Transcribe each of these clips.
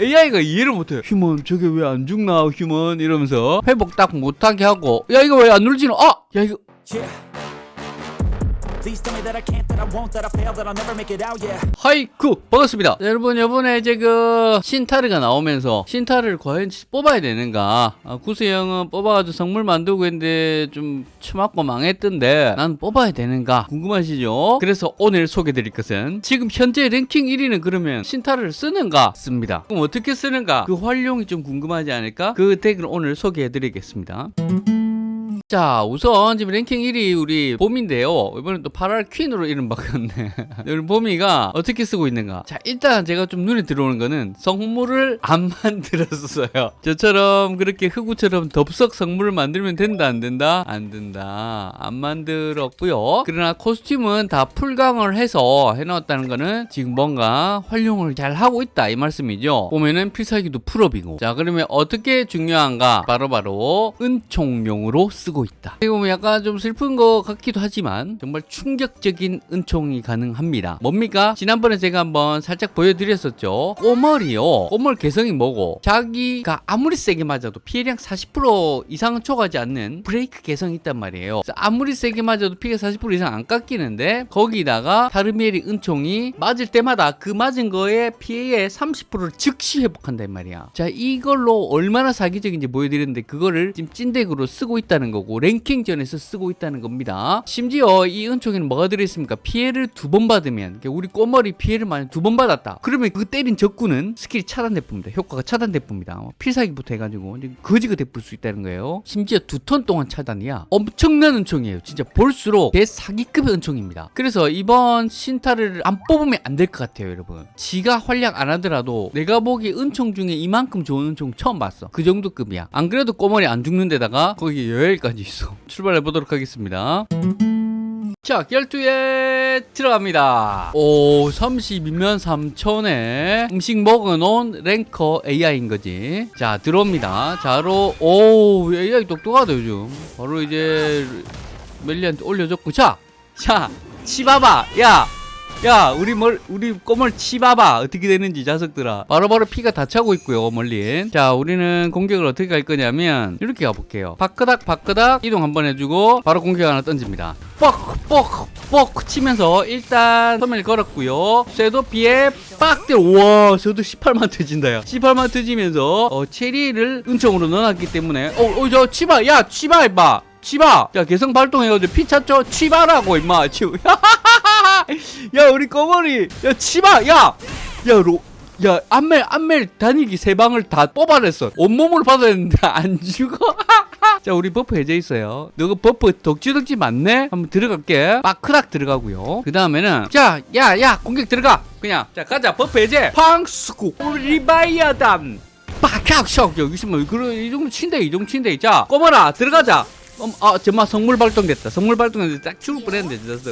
AI가 이해를 못해요. human 저게 왜 안 죽나 human 이러면서 회복 딱 못하게 하고 야 이거 왜 안 눌지노? 아! 야 이거 Yeah. 하이쿠 반갑습니다. 자, 여러분 이번에 이제 그 신타르가 나오면서 신타르를 과연 뽑아야 되는가? 아, 구세형은 뽑아가지고 성물 만들고 했는데 좀 처맞고 망했던데 난 뽑아야 되는가? 궁금하시죠? 그래서 오늘 소개드릴 것은 지금 현재 랭킹 1위는 그러면 신타르를 쓰는가? 씁니다. 그럼 어떻게 쓰는가? 그 활용이 좀 궁금하지 않을까? 그 deck을 오늘 소개해드리겠습니다 자 우선 지금 랭킹 1위 우리 봄인데요. 이번엔 또 8월 퀸으로 이름 바꿨네. 우리 봄이가 어떻게 쓰고 있는가? 자 일단 제가 좀 눈에 들어오는 거는 성물을 안 만들었어요. 저처럼 그렇게 흑우처럼 덥석 성물을 만들면 된다 안 된다? 안 된다. 안 만들었고요. 그러나 코스튬은 다 풀강을 해서 해놨다는 거는 지금 뭔가 활용을 잘 하고 있다 이 말씀이죠. 보면은 필살기도 풀업이고. 자 그러면 어떻게 중요한가? 바로바로 은총용으로 쓰고 있다. 이거 뭐 약간 좀 슬픈 것 같기도 하지만 정말 충격적인 은총이 가능합니다. 뭡니까? 지난번에 제가 한번 살짝 보여드렸었죠. 꼬멀이요. 꼬멀 개성이 뭐고? 자기가 아무리 세게 맞아도 피해량 40% 이상은 초과하지 않는 브레이크 개성이 있단 말이에요. 아무리 세게 맞아도 피가 40% 이상 안 깎이는데 거기다가 타르미엘이 은총이 맞을 때마다 그 맞은 거에 피해의 30%를 즉시 회복한단 말이야. 자 이걸로 얼마나 사기적인지 보여드렸는데 그거를 지금 찐deck으로 쓰고 있다는 거고 랭킹전에서 쓰고 있다는 겁니다. 심지어 이 은총에는 뭐가 들어있습니까? 피해를 두 번 받으면 우리 꼬머리 피해를 만약 두 번 받았다. 그러면 그 때린 적군은 스킬이 차단돼봅니다. 효과가 차단돼봅니다. 필살기부터 해가지고 거지가 돼볼 수 있다는 거예요. 심지어 두 턴 동안 차단이야 엄청난 은총이에요. 진짜 볼수록 대사기급의 은총입니다. 그래서 이번 신타를 안 뽑으면 안 될 것 같아요 여러분. 지가 활약 안 하더라도 내가 보기 은총 중에 이만큼 좋은 은총 처음 봤어. 그 정도 급이야. 안 그래도 꼬머리 안 죽는 데다가 거기 여열까지 있어 출발해 보도록 하겠습니다 자, 결투에 들어갑니다. 오, 32면 3천에 음식 먹어놓은 랭커 AI인 거지. 자, 들어옵니다. 자로, 오, AI 똑똑하다, 요즘. 바로 이제 멜리한테 올려줬고. 자, 자, 치봐봐. 야, 야, 우리 뭘, 우리 꼬물 치봐봐. 어떻게 되는지, 자석들아. 바로바로 피가 다 차고 있고요, 멀리. 자, 우리는 공격을 어떻게 할 거냐면, 이렇게 가볼게요. 바끄닥, 바끄닥, 이동 한번 해주고, 바로 공격 하나 던집니다. 뻑, 뻑, 뻑 치면서, 일단, 소멸 걸었고요. 쇠도 피에 빡 때려. 우와, 저도 18만 터진다, 야. 18만 터지면서, 어, 체리를 은총으로 넣어놨기 때문에, 어, 어, 저, 치바, 야, 치바, 임마. 치바! 야, 개성 발동해가지고 피 찼죠? 치바라고, 임마. 치 야 우리 꺼머리. 야 치마 야야 로. 야 안멜 안멜 단일기 세 방을 다 뽑아냈어. 온몸을 받아냈는데 안 죽어. 자 우리 버프 해제 있어요. 너가 버프 덕지덕지 맞네? 한번 들어갈게. 빠크락 들어가고요. 그 다음에는 자야야 공격 들어가. 그냥. 자 가자. 버프 해제. 팡스쿠 리바이아담 빡학석 여기서 뭐 그런 이 정도 친데 이 정도 친데 자 꼬머라 들어가자. 어, 아 정말 성물 발동됐다. 성물 발동됐는데 딱 죽을 뻔했는데 진짜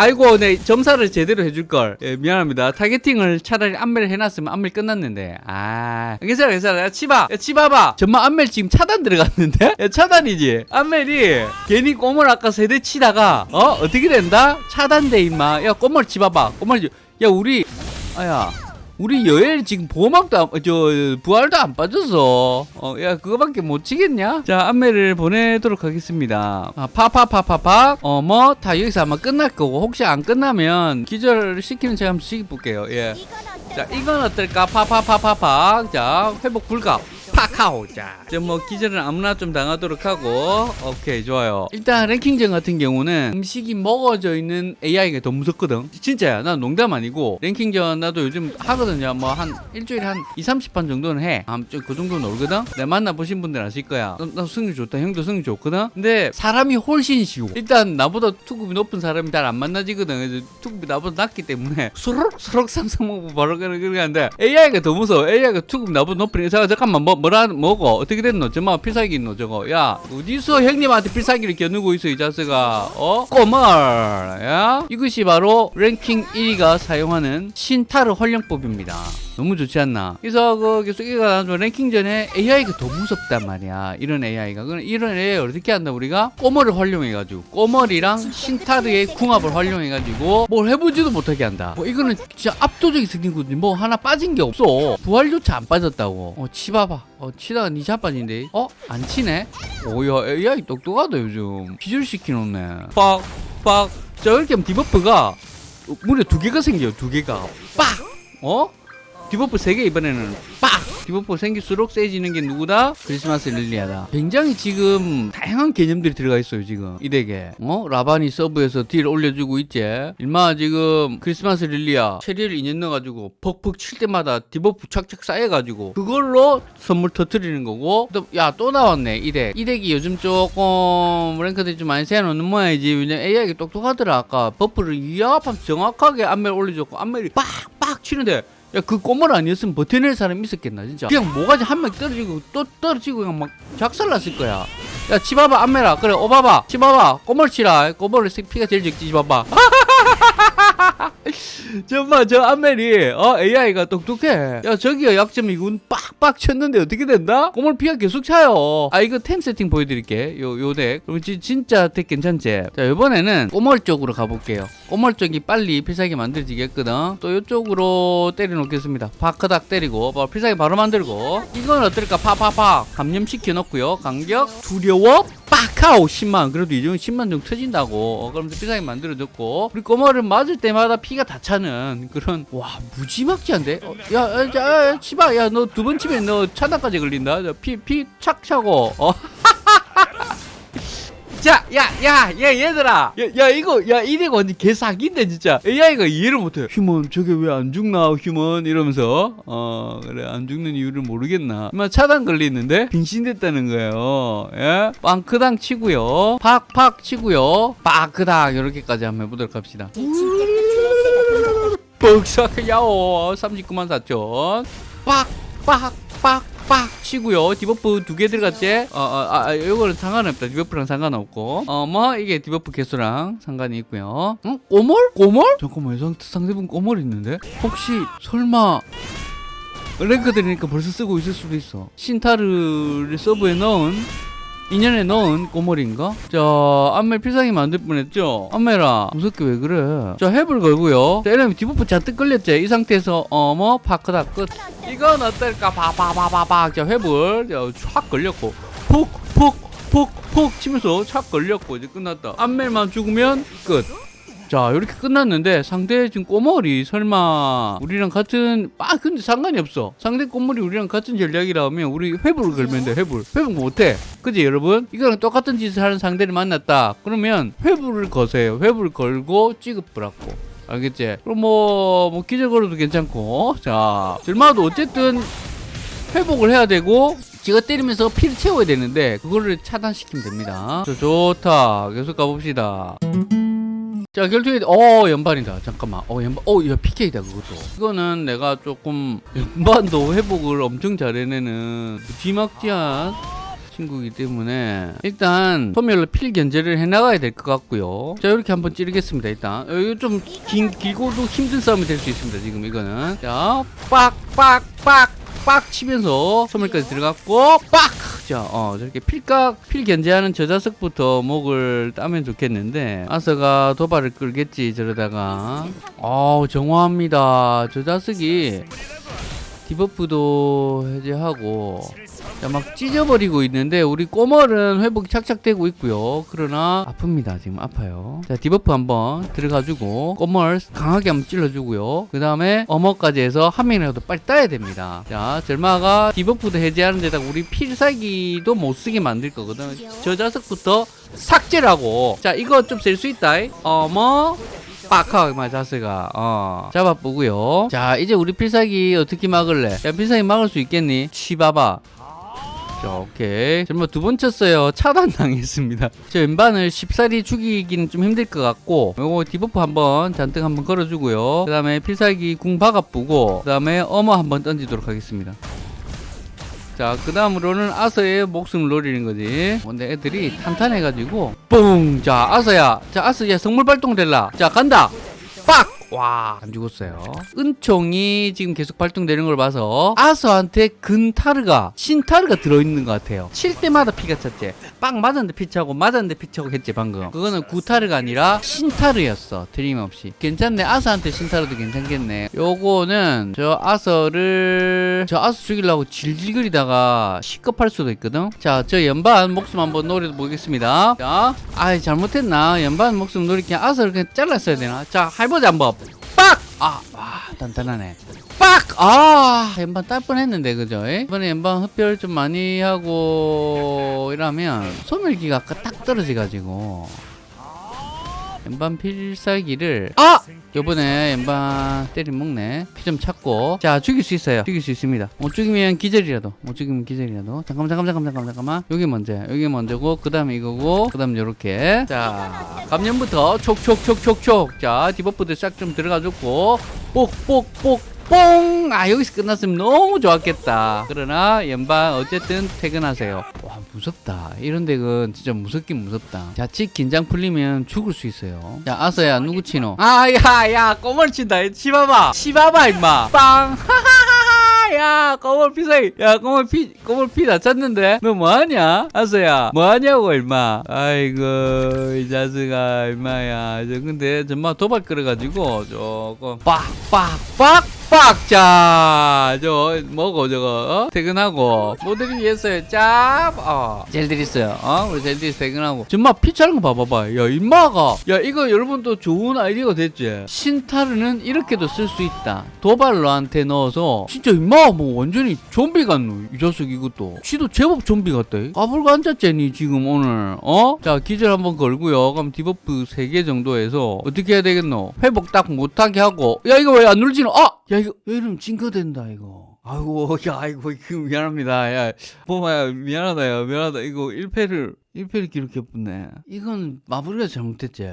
아이고, 네, 점사를 제대로 해줄걸. 예, 미안합니다. 타겟팅을 차라리 안멜 해놨으면 안멜 끝났는데. 아, 괜찮아, 괜찮아. 야, 치바. 야, 치바봐. 정말 안멜 지금 차단 들어갔는데? 야, 차단이지? 안멜이 괜히 꼬물 아까 세대 치다가, 어? 어떻게 된다? 차단돼, 임마. 야, 꼬물 치봐봐. 꼬물, 야, 우리, 아야. 우리 여엘 지금 보호막도 안, 저 부활도 안 빠졌어. 어, 야 그거밖에 못 치겠냐? 자 안매를 보내도록 하겠습니다. 아, 파파파파파. 어뭐다 여기서 아마 끝날 거고 혹시 안 끝나면 기절 시키는 제가 한번 시켜볼게요. 예. 자 이건 어떨까? 파파파파파. 자 회복 불가. 파카오 자, 뭐 기절은 아무나 좀 당하도록 하고 오케이 좋아요. 일단 랭킹전 같은 경우는 음식이 먹어져 있는 AI가 더 무섭거든. 진짜야. 난 농담 아니고 랭킹전 나도 요즘 하거든요. 뭐 한 일주일에 한 2, 30판 정도는 해. 아그 정도는 놀거든. 내 만나 보신 분들 아실 거야. 나, 나 승리 좋다. 형도 승리 좋거든. 근데 사람이 훨씬 쉬워. 일단 나보다 투급이 높은 사람이 잘 안 만나지거든. 그래서 투급이 나보다 낮기 때문에 수록 수록 삼성 먹고 바로 그러는 건데 AI가 더 무서워. AI가 투급 나보다 높으니까 잠깐만 뭐 뭐라 뭐고 어떻게 됐노? 저마 필살기 있노 저거? 야 어디서 형님한테 필살기를 겨누고 있어 이 자스가? 어? 꼬멀! 야? 이것이 바로 랭킹 1위가 사용하는 신타르 활용법입니다 너무 좋지 않나? 그래서 그 계속 이가 랭킹 전에 AI가 더 무섭단 말이야. 이런 AI가. 그럼 이런 AI 어떻게 한다 우리가? 꼬머를 활용해가지고. 꼬머리랑 신타르의 궁합을 활용해가지고 뭘 해보지도 못하게 한다. 뭐 이거는 진짜 압도적인 스킬거든요 뭐 하나 빠진 게 없어. 부활조차 안 빠졌다고. 어 치봐봐. 어 치다가 니 자빠진데 어? 안 치네? 오야 AI 똑똑하다 요즘. 기절시키놓네. 빡빡. 자 이렇게 하면 debuff가 어, 무려 두 개가 생겨요 두 개가. 빡! 어? debuff 세개 이번에는 빡! debuff 생길수록 세지는 게 누구다? 크리스마스 릴리아다. 굉장히 지금 다양한 개념들이 들어가 있어요, 지금. 이 deck에. 어? 라바니 서브에서 딜 올려주고 있지. 일마 지금 크리스마스 릴리아 체리를 인연 넣어가지고 퍽퍽 칠 때마다 debuff 착착 쌓여가지고 그걸로 선물 터트리는 거고. 또, 야, 또 나왔네, 이 deck. 이 deck이 요즘 조금 랭크들이 좀 많이 세워놓는 모양이지. 왜냐면 AI가 똑똑하더라. 아까 buff를 이합하면 정확하게 안멜 올려줬고, 안멜이 빡 빡 치는데 야 그 꼬물 아니었으면 버텨낼 사람이 있었겠나 진짜. 그냥 모가지 한 명 떨어지고 또 떨어지고 그냥 막 작살났을 거야. 야 치봐봐 안메라. 그래 오봐봐 치봐봐 꼬물 치라. 꼬물을 피가 제일 적지 치봐봐 정말 저 안멜이 어 AI가 똑똑해. 야 저기요 약점이군 빡빡 쳤는데 어떻게 된다? 꼬물 피가 계속 차요. 아 이거 템 세팅 보여드릴게. 요 요deck. 그럼 지, 진짜 deck 괜찮지? 자 이번에는 꼬멀 쪽으로 가볼게요. 꼬멀 쪽이 빨리 필살기 만들어지겠거든 또 이쪽으로 때려놓겠습니다. 파크닥 때리고 뭐 필살기 바로 만들고. 이건 어떨까? 파파파 감염시켜 놓고요. 간격. 두려워 빡하오 10만 그래도 이 정도 10만 정도 터진다고. 어, 그러면서 필살기 만들어줬고. 우리 꼬마를 맞을 때마다 피가 다 차는 그런 와 무지막지한데? 어, 야, 야, 야, 야 치바 야 너 두 번 치면 너 차단까지 걸린다. 피 피 착 차고. 어 자, 야, 야, 야, 얘들아. 야, 야, 이거, 야, 이래가 완전 개사기인데, 진짜. AI가 이해를 못해. human, 저게 왜 안 죽나, human? 이러면서. 어, 그래, 안 죽는 이유를 모르겠나. 막 차단 걸리는데? 빙신됐다는 거예요. 예? 빵크당 치고요. 팍팍 치고요. 빠크당, 이렇게까지 한번 해보도록 합시다. 뻑삭, 야오. 39만 4천. 빡, 빡, 빡. 빡 치고요. debuff 두 개 들어갔지? 어, 어, 아, 아, 요거는 상관없다. debuff랑 상관없고. 어뭐 이게 debuff 개수랑 상관이 있고요. 응? 꼬멀? 꼬멀? 잠깐만 상, 상대분 꼬멀 있는데? 혹시 설마 랭크 들이니까 벌써 쓰고 있을 수도 있어. 신타르를 서브에 넣은 인연에 넣은 꼬물인가? 자, 안멜 필살기 만들 뻔했죠? 안멜아, 무섭게 왜 그래? 자, 햅을 걸고요. 자, 이러면 debuff 잔뜩 걸렸지? 이 상태에서, 어, 뭐, 파크다 끝. 이건 어떨까? 바바바바박. 자, 햅을, 자, 확 걸렸고. 푹, 푹, 푹, 푹 치면서 착 걸렸고, 이제 끝났다. 안멜만 죽으면 끝. 자 이렇게 끝났는데 상대 지금 꼬물이 설마 우리랑 같은 아 근데 상관이 없어. 상대 꼬물이 우리랑 같은 전략이라면 우리 회부를 걸면 돼 회부 회부 못해. 그지 여러분? 이거랑 똑같은 짓을 하는 상대를 만났다. 그러면 회부를 거세요. 회부를 걸고 찌급을 하고. 알겠지? 그럼 뭐, 뭐 걸어도 괜찮고. 자 절마도 어쨌든 회복을 해야 되고 지가 때리면서 피를 채워야 되는데 그거를 차단시키면 됩니다. 자, 좋다. 계속 가봅시다 자 결투에 어 연반이다. 잠깐만. 어 연반 어야 PK다 그것도. 이거는 내가 조금 연반도 회복을 엄청 잘해내는 뒤막지한 친구이기 때문에 일단 소멸로 필 견제를 해나가야 될 것 같고요. 자 이렇게 한번 찌르겠습니다 일단. 어, 이거 좀 긴, 길고도 힘든 싸움이 될 수 있습니다 지금 이거는. 자 빡 빡 빡 빡 치면서 소멸까지 들어갔고 빡! 자, 어, 저렇게 필각, 필 견제하는 저 자석부터 목을 따면 좋겠는데 아서가 도발을 끌겠지 저러다가 어우 정화합니다 저 자석이 debuff도 해제하고 자, 막 찢어버리고 있는데 우리 꼬멀은 회복이 착착되고 있고요. 그러나 아픕니다. 지금 아파요. 자 debuff 한번 들어가주고 꼬멀 강하게 한번 찔러주고요. 그 다음에 어머까지 해서 한 명이라도 빨리 따야 됩니다. 자 절마가 debuff도 해제하는 데다가 우리 필살기도 못 쓰게 만들 거거든. 저 자석부터 삭제를 하고. 자 이거 좀셀수 있다. 어머 빡하게 맞았어가. 어 잡아보고요. 자 이제 우리 필살기 어떻게 막을래? 야 필살기 막을 수 있겠니? 치봐봐 자, 오케이. 정말 두 번 쳤어요. 차단 당했습니다. 저 연반을 쉽사리 죽이기는 좀 힘들 것 같고, 요거 debuff 한번 잔뜩 한번 걸어주고요. 그 다음에 필살기 궁 박아보고, 그 다음에 어머 한번 던지도록 하겠습니다. 자, 그 다음으로는 아서의 목숨을 노리는 거지. 근데 애들이 탄탄해가지고, 뿡! 자, 아서야. 자, 아서야, 성물 발동 될라. 자, 간다! 빡! 와, 안 죽었어요. 은총이 지금 계속 발동되는 걸 봐서 아서한테 근타르가 신타르가 들어있는 것 같아요. 칠 때마다 피가 찼지. 빵 맞았는데 피 차고 맞았는데 피 차고 했지 방금. 그거는 구타르가 아니라 신타르였어. 틀림없이. 괜찮네. 아서한테 신타르도 괜찮겠네. 요거는 저 아서를 저 아서 죽이려고 질질거리다가 식겁할 수도 있거든. 자, 저 연반 목숨 한번 노려 보겠습니다. 자, 아 잘못했나? 연반 목숨 노리 그냥 아서를 그냥 잘랐어야 되나? 자, 해보자 한번. 빡! 아, 와, 단단하네. 빡! 아, 연반 딸 뻔했는데 그죠? 에? 이번에 연반 흡혈 좀 많이 하고 이러면 소멸기가 딱 떨어져가지고 연반 필살기를 아! 요번에 연반 때리 먹네 피 좀 찼고. 자 죽일 수 있어요. 죽일 수 있습니다. 못 죽이면 기절이라도 못 죽이면 기절이라도. 잠깐만 잠깐만 잠깐만 잠깐만 잠깐만. 여기 먼저 여기 먼저고 그 다음에 이거고 그 다음 요렇게. 자 감염부터 촉촉촉촉촉. 자 debuff도 싹 좀 들어가줬고. 뽁뽁뽁 뽕! 아, 여기서 끝났으면 너무 좋았겠다. 그러나, 연방, 어쨌든 퇴근하세요. 와, 무섭다. 이런 덱은 진짜 무섭긴 무섭다. 자칫 긴장 풀리면 죽을 수 있어요. 자, 아서야, 누구 치노? 아, 야, 야, 꼬물 친다. 치봐봐. 치봐봐, 임마. 빵! 야, 꼬물 피사기. 야, 꼬물 피, 꼬물 피다 찼는데? 너 뭐하냐? 아서야, 뭐하냐고, 임마. 아이고, 이 자식아, 임마야. 저, 근데, 정말 도발 끌어가지고, 조금, 빡, 빡, 빡! 빡자. 저 뭐고 저거 어? 퇴근하고. 모델이 위해서요 짭 어. 젤드리스요. 어? 우리 젤드리스 퇴근하고. 정말 피차는 거 봐봐봐. 야 임마가. 야 이거 여러분도 좋은 아이디어가 됐지? 신타르는 이렇게도 쓸 수 있다. 도발로한테 넣어서. 진짜 임마가 뭐 완전히 좀비 같노 이 자식 이것도. 지도 제법 좀비 같다. 앉았잖니 지금 오늘 어? 자 기절 한번 걸고요. 그럼 디버프 3개 정도 해서 어떻게 해야 되겠노? 회복 딱 못하게 하고. 야 이거 왜 안 눌지노? 아! 야 이거 이러면 징크된다 이거. 아이고 야 아이고 그 미안합니다. 야 뽀마야 미안하다 야 미안하다. 이거 1패를 1패를 기록해보네. 이건 마무리가 잘못했지.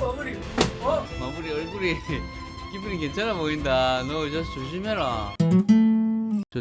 마무리. 어? 마무리 얼굴이 기분이 괜찮아 보인다. 너이 자식 조심해라. 저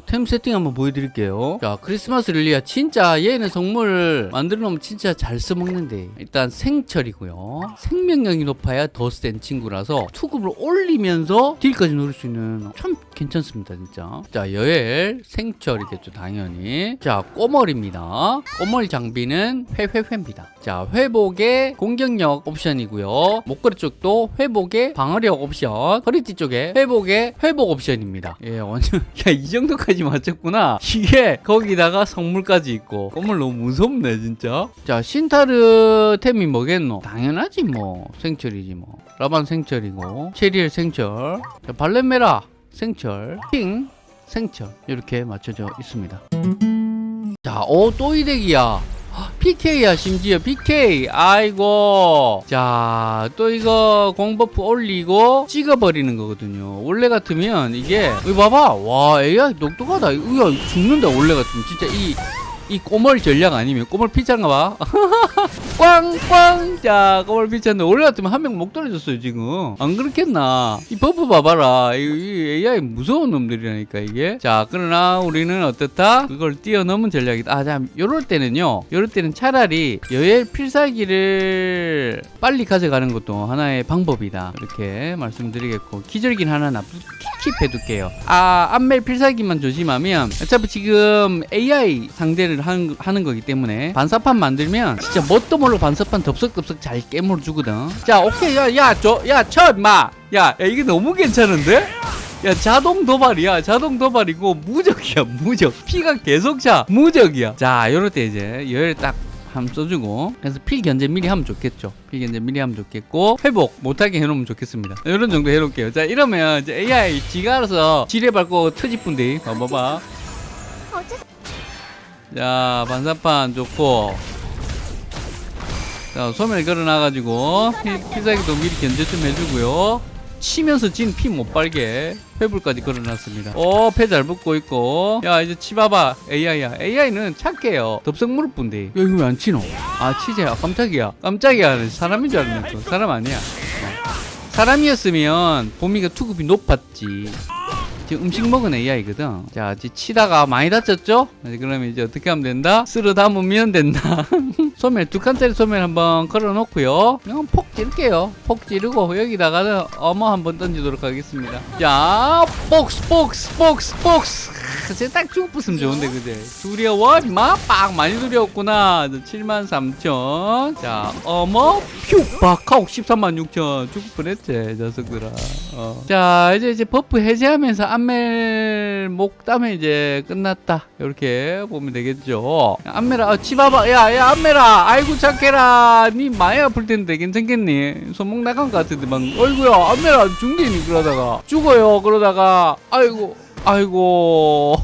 템 세팅 한번 보여드릴게요. 자, 크리스마스 릴리아 진짜 얘는 성물 만들어 놓으면 진짜 잘 써먹는데 일단 생철이고요. 생명력이 높아야 더 센 친구라서 투급을 올리면서 deal까지 노릴 수 있는 참 괜찮습니다, 진짜. 자, 여엘 생철이겠죠, 당연히. 자, 꼬멀입니다. 꼬멀 장비는 회회회입니다. 자, 회복의 공격력 옵션이고요. 목걸이 쪽도 회복의 방어력 옵션, 허리띠 쪽에 회복의 회복 옵션입니다. 예, 완전 야, 이 정도까지 맞췄구나. 이게 거기다가 성물까지 있고. 꼬물 너무 무섭네, 진짜. 자, 신타르 템이 뭐겠노? 당연하지 뭐. 생철이지 뭐. 라반 생철이고, 체리엘 생철, 자, 발렌메라 생철, 킹 생철 이렇게 맞춰져 있습니다. 자, 오, 또 이덱이야. PK야 심지어 PK 아이고. 자 또 이거 공버프 올리고 찍어버리는 거거든요. 원래 같으면 이게 이거 봐봐. 와 AI 똑똑하다. 이거 죽는다 원래 같으면. 진짜 이 이 꼬멀 전략 아니면 꼬멀 피자인가 봐. 꽝꽝. 자 꼬멀 피자인데 원래 같으면 한 명 목 떨어졌어요 지금. 안 그렇겠나? 이 buff 봐봐라. 이, 이 AI 무서운 놈들이라니까 이게. 자 그러나 우리는 어떻다? 그걸 뛰어넘은 전략이다. 아자 요럴 때는요. 요럴 때는 차라리 여엘 필살기를 빨리 가져가는 것도 하나의 방법이다. 이렇게 말씀드리겠고 기절긴 하나 나 keep해 둘게요. 아 안멜 필살기만 조심하면 어차피 지금 AI 상대를 하는, 하는 거기 때문에 반사판 만들면 진짜 뭣도 모르고 반사판 덥석덥석 잘 깨물어 주거든. 자 오케이. 야야저야쳐 임마. 야, 야 이게 너무 괜찮은데? 야 자동 도발이야. 자동 도발이고 무적이야 무적. 피가 계속 차. 무적이야. 자 요럴 때 이제 열 딱 함 써주고 그래서 필 견제 미리 하면 좋겠죠. 필 견제 미리 하면 좋겠고 회복 못하게 해놓으면 좋겠습니다. 이런 정도 해놓을게요. 자 이러면 이제 AI 지가 알아서 지뢰 밟고 터지뿐디 봐봐봐 자 반사판 좋고. 자 소멸 걸어놔가지고 피- 필살기도 미리 견제 좀 해주고요. 치면서 진피못 빨게 회불까지 걸어놨습니다. 어패 잘 붙고 있고. 야 이제 치봐봐. AI야. AI는 착해요. 덥석무릎 분데 야 이거 왜 안 치노? 아 치재. 아 깜짝이야. 깜짝이야. 사람인 줄 알았네 또. 사람 아니야. 어. 사람이었으면 보미가 투급이 높았지 지금 음식 먹은 AI거든. 자, 이제 치다가 많이 다쳤죠? 네, 그러면 이제 어떻게 하면 된다? 쓸어 담으면 된다. 소멸 두 칸짜리 소멸 한번 걸어 놓고요. 그냥 폭 찌를게요. 폭 찌르고 여기다가는 어머 한번 던지도록 하겠습니다. 자, 복스 복스 복스 복스. 제가 딱 죽었으면 좋은데 그제 두려워? 임마? 빡 많이 두려웠구나. 7만 3천. 자 어머? 퓨! 박하고 13만 6천. 죽을 뻔했지 녀석들아. 어. 자 이제 이제 buff 해제하면서 안멜 목 따면 이제 끝났다. 이렇게 보면 되겠죠. 안멜아 어, 치봐봐. 야야 안멜아! 아이고 착해라. 니 많이 아플 텐데 괜찮겠니? 손목 나간 것 같은데 막 어이구야 안멜아 죽니 그러다가 죽어요. 그러다가 아이고 아이고.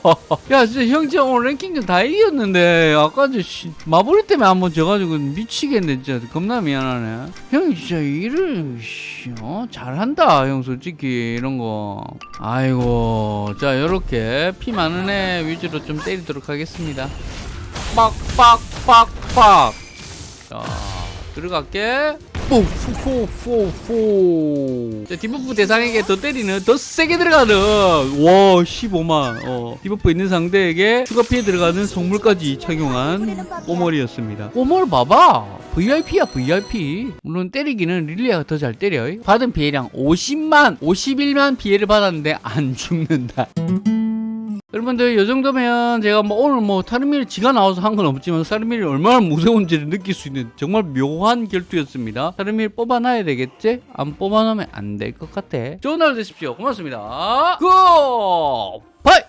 야 진짜 형 진짜 오늘 랭킹전 다 이겼는데 아까 저 씨, 마블이 때문에 한 번 져가지고 미치겠네 진짜. 겁나 미안하네. 형이 진짜 일을 씨, 어? 잘한다 형 솔직히 이런 거. 아이고. 자 요렇게 피 많은 애 위주로 좀 때리도록 하겠습니다. 빡빡빡빡. 자 들어갈게 뽀뽀뽀뽀 자 debuff 대상에게 더 때리는 더 세게 들어가는. 와 15만. 어. debuff 있는 상대에게 추가 피해 들어가는 성물까지 착용한 꼬멀이었습니다. 꼬멀 봐봐. VIP야 VIP 물론 때리기는 릴리아가 더 잘 때려. 받은 피해량 50만 51만 피해를 받았는데 안 죽는다 여러분들 이 정도면 제가 뭐 오늘 뭐 타르밀 지가 나와서 한 건 없지만 타르밀이 얼마나 무서운지를 느낄 수 있는 정말 묘한 결투였습니다. 타르밀 뽑아놔야 되겠지? 안 뽑아놓으면 안 될 것 같아. 좋은 하루 되십시오. 고맙습니다. Goodbye!